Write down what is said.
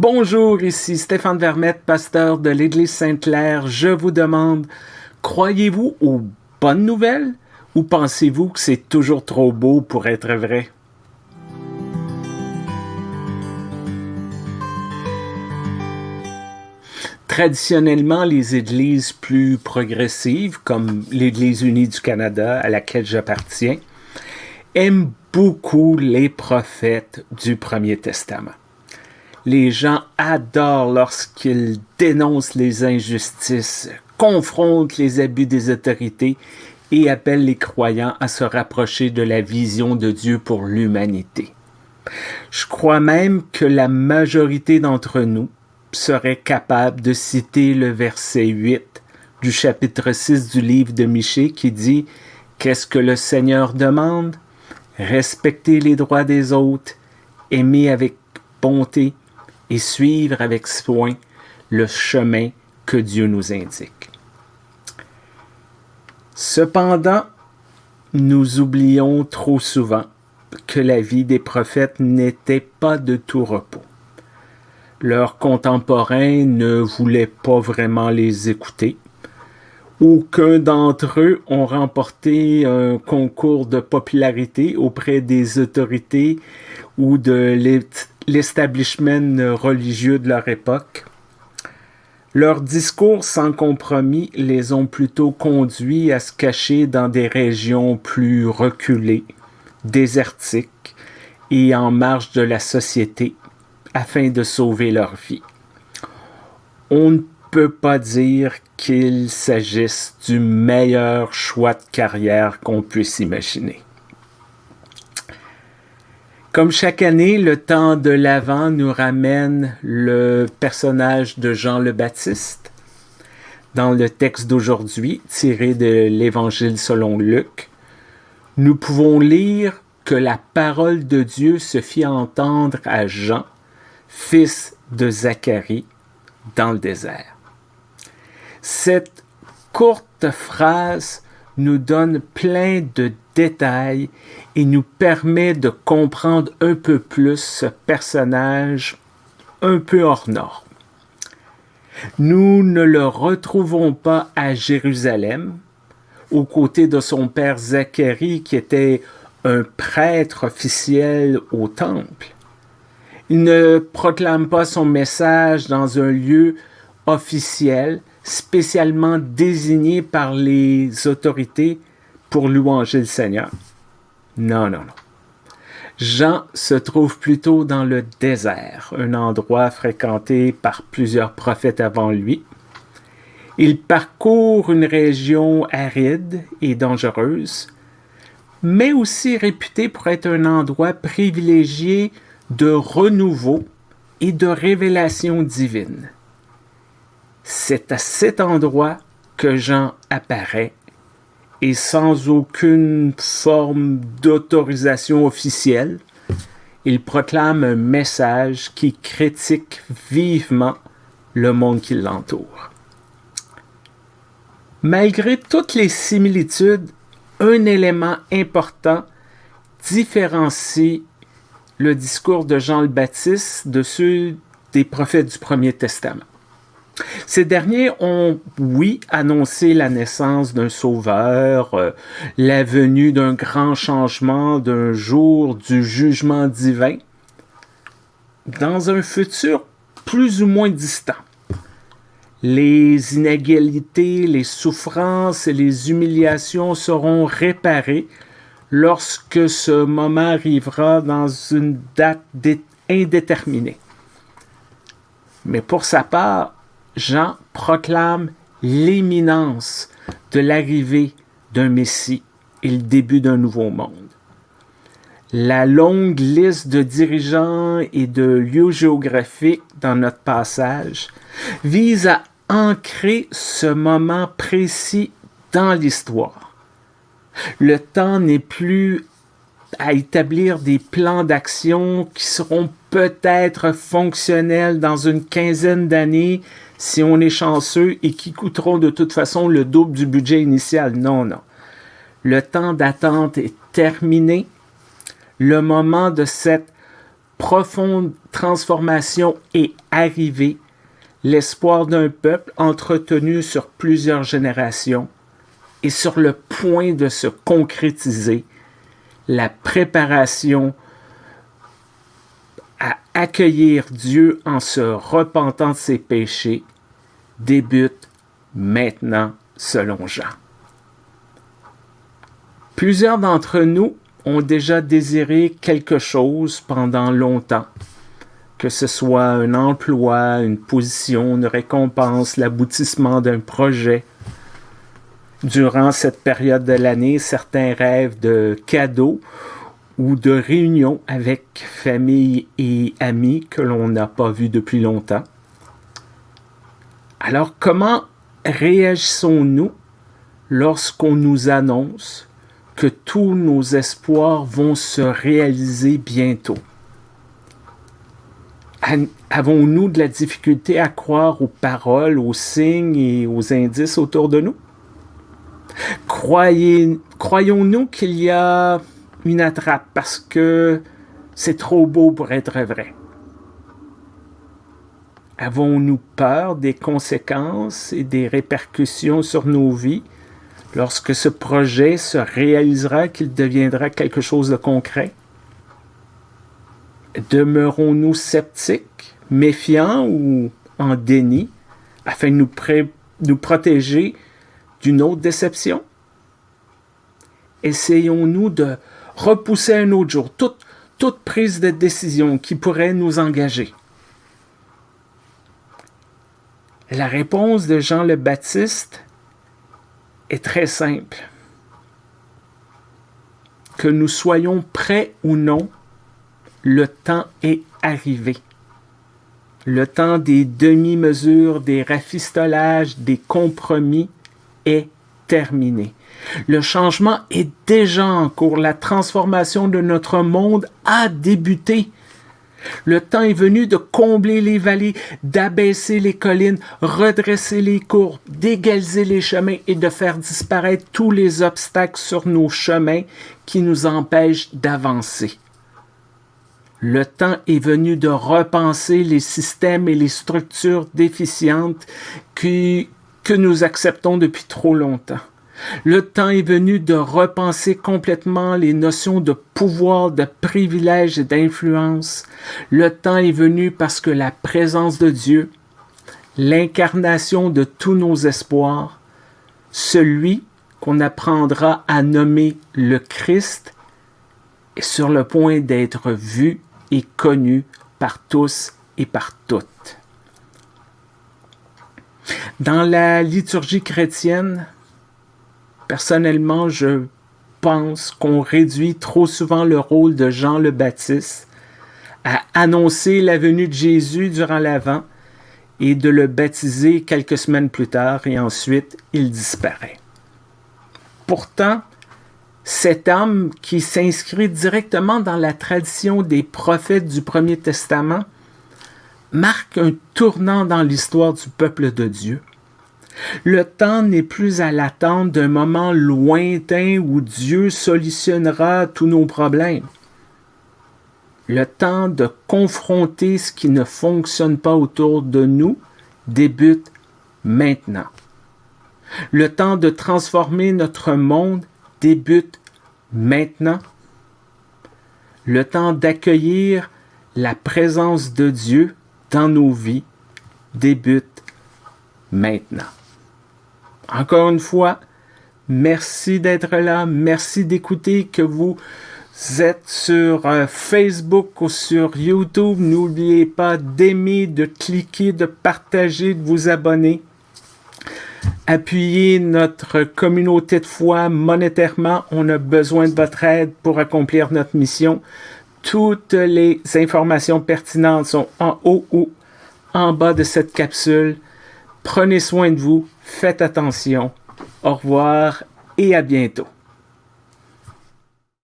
Bonjour, ici Stéphane Vermette, pasteur de l'Église Sainte-Claire. Je vous demande, croyez-vous aux bonnes nouvelles ou pensez-vous que c'est toujours trop beau pour être vrai? Traditionnellement, les églises plus progressives, comme l'Église unie du Canada à laquelle j'appartiens, aiment beaucoup les prophètes du Premier Testament. Les gens adorent lorsqu'ils dénoncent les injustices, confrontent les abus des autorités et appellent les croyants à se rapprocher de la vision de Dieu pour l'humanité. Je crois même que la majorité d'entre nous serait capable de citer le verset 8 du chapitre 6 du livre de Michée qui dit Qu'est-ce que le Seigneur demande? Respecter les droits des autres, aimer avec bonté et suivre avec soin le chemin que Dieu nous indique. Cependant, nous oublions trop souvent que la vie des prophètes n'était pas de tout repos. Leurs contemporains ne voulaient pas vraiment les écouter. Aucun d'entre eux ont remporté un concours de popularité auprès des autorités ou de l'establishment religieux de leur époque. Leurs discours sans compromis les ont plutôt conduits à se cacher dans des régions plus reculées, désertiques et en marge de la société afin de sauver leur vie. On ne peut pas dire qu'il s'agisse du meilleur choix de carrière qu'on puisse imaginer. Comme chaque année, le temps de l'Avent nous ramène le personnage de Jean le Baptiste. Dans le texte d'aujourd'hui, tiré de l'Évangile selon Luc, nous pouvons lire que la parole de Dieu se fit entendre à Jean, fils de Zacharie, dans le désert. Cette courte phrase nous donne plein de détails et nous permet de comprendre un peu plus ce personnage un peu hors norme. Nous ne le retrouvons pas à Jérusalem, aux côtés de son père Zacharie qui était un prêtre officiel au temple. Il ne proclame pas son message dans un lieu officiel, spécialement désigné par les autorités pour louanger le Seigneur. Non, non, non. Jean se trouve plutôt dans le désert, un endroit fréquenté par plusieurs prophètes avant lui. Il parcourt une région aride et dangereuse, mais aussi réputée pour être un endroit privilégié de renouveau et de révélation divine. C'est à cet endroit que Jean apparaît et sans aucune forme d'autorisation officielle, il proclame un message qui critique vivement le monde qui l'entoure. Malgré toutes les similitudes, un élément important différencie le discours de Jean le Baptiste de ceux des prophètes du Premier Testament. Ces derniers ont, oui, annoncé la naissance d'un sauveur, euh, la venue d'un grand changement, d'un jour du jugement divin, dans un futur plus ou moins distant. Les inégalités, les souffrances et les humiliations seront réparées lorsque ce moment arrivera dans une date indéterminée. Mais pour sa part, Jean proclame l'éminence de l'arrivée d'un Messie et le début d'un nouveau monde. La longue liste de dirigeants et de lieux géographiques dans notre passage vise à ancrer ce moment précis dans l'histoire le temps n'est plus à établir des plans d'action qui seront peut-être fonctionnels dans une quinzaine d'années si on est chanceux et qui coûteront de toute façon le double du budget initial. Non, non. Le temps d'attente est terminé. Le moment de cette profonde transformation est arrivée, l'espoir d'un peuple entretenu sur plusieurs générations est sur le point de se concrétiser. La préparation accueillir Dieu en se repentant de ses péchés débute maintenant selon Jean. Plusieurs d'entre nous ont déjà désiré quelque chose pendant longtemps, que ce soit un emploi, une position, une récompense, l'aboutissement d'un projet. Durant cette période de l'année, certains rêvent de cadeaux ou de réunions avec famille et amis que l'on n'a pas vus depuis longtemps. Alors comment réagissons-nous lorsqu'on nous annonce que tous nos espoirs vont se réaliser bientôt? Avons-nous de la difficulté à croire aux paroles, aux signes et aux indices autour de nous? Croyons-nous qu'il y a une attrape parce que c'est trop beau pour être vrai? Avons-nous peur des conséquences et des répercussions sur nos vies lorsque ce projet se réalisera, qu'il deviendra quelque chose de concret? Demeurons-nous sceptiques, méfiants ou en déni afin de nous, nous protéger d'une autre déception? Essayons-nous de repousser un autre jour toute, toute prise de décision qui pourrait nous engager? La réponse de Jean le Baptiste est très simple. Que nous soyons prêts ou non, le temps est arrivé. Le temps des demi-mesures, des rafistolages, des compromis est terminé. Le changement est déjà en cours. La transformation de notre monde a débuté. Le temps est venu de combler les vallées, d'abaisser les collines, redresser les courbes, d'égaliser les chemins et de faire disparaître tous les obstacles sur nos chemins qui nous empêchent d'avancer. Le temps est venu de repenser les systèmes et les structures déficientes que nous acceptons depuis trop longtemps. Le temps est venu de repenser complètement les notions de pouvoir, de privilège et d'influence. Le temps est venu parce que la présence de Dieu, l'incarnation de tous nos espoirs, celui qu'on apprendra à nommer le Christ, est sur le point d'être vu et connu par tous et par toutes. Dans la liturgie chrétienne, Personnellement, je pense qu'on réduit trop souvent le rôle de Jean le Baptiste à annoncer la venue de Jésus durant l'Avent et de le baptiser quelques semaines plus tard et ensuite il disparaît. Pourtant, cet homme qui s'inscrit directement dans la tradition des prophètes du Premier Testament marque un tournant dans l'histoire du peuple de Dieu. Le temps n'est plus à l'attente d'un moment lointain où Dieu solutionnera tous nos problèmes. Le temps de confronter ce qui ne fonctionne pas autour de nous débute maintenant. Le temps de transformer notre monde débute maintenant. Le temps d'accueillir la présence de Dieu dans nos vies débute maintenant. Encore une fois, merci d'être là, merci d'écouter que vous êtes sur euh, Facebook ou sur YouTube. N'oubliez pas d'aimer, de cliquer, de partager, de vous abonner. Appuyez notre communauté de foi monétairement. On a besoin de votre aide pour accomplir notre mission. Toutes les informations pertinentes sont en haut ou en bas de cette capsule. Prenez soin de vous, faites attention. Au revoir et à bientôt.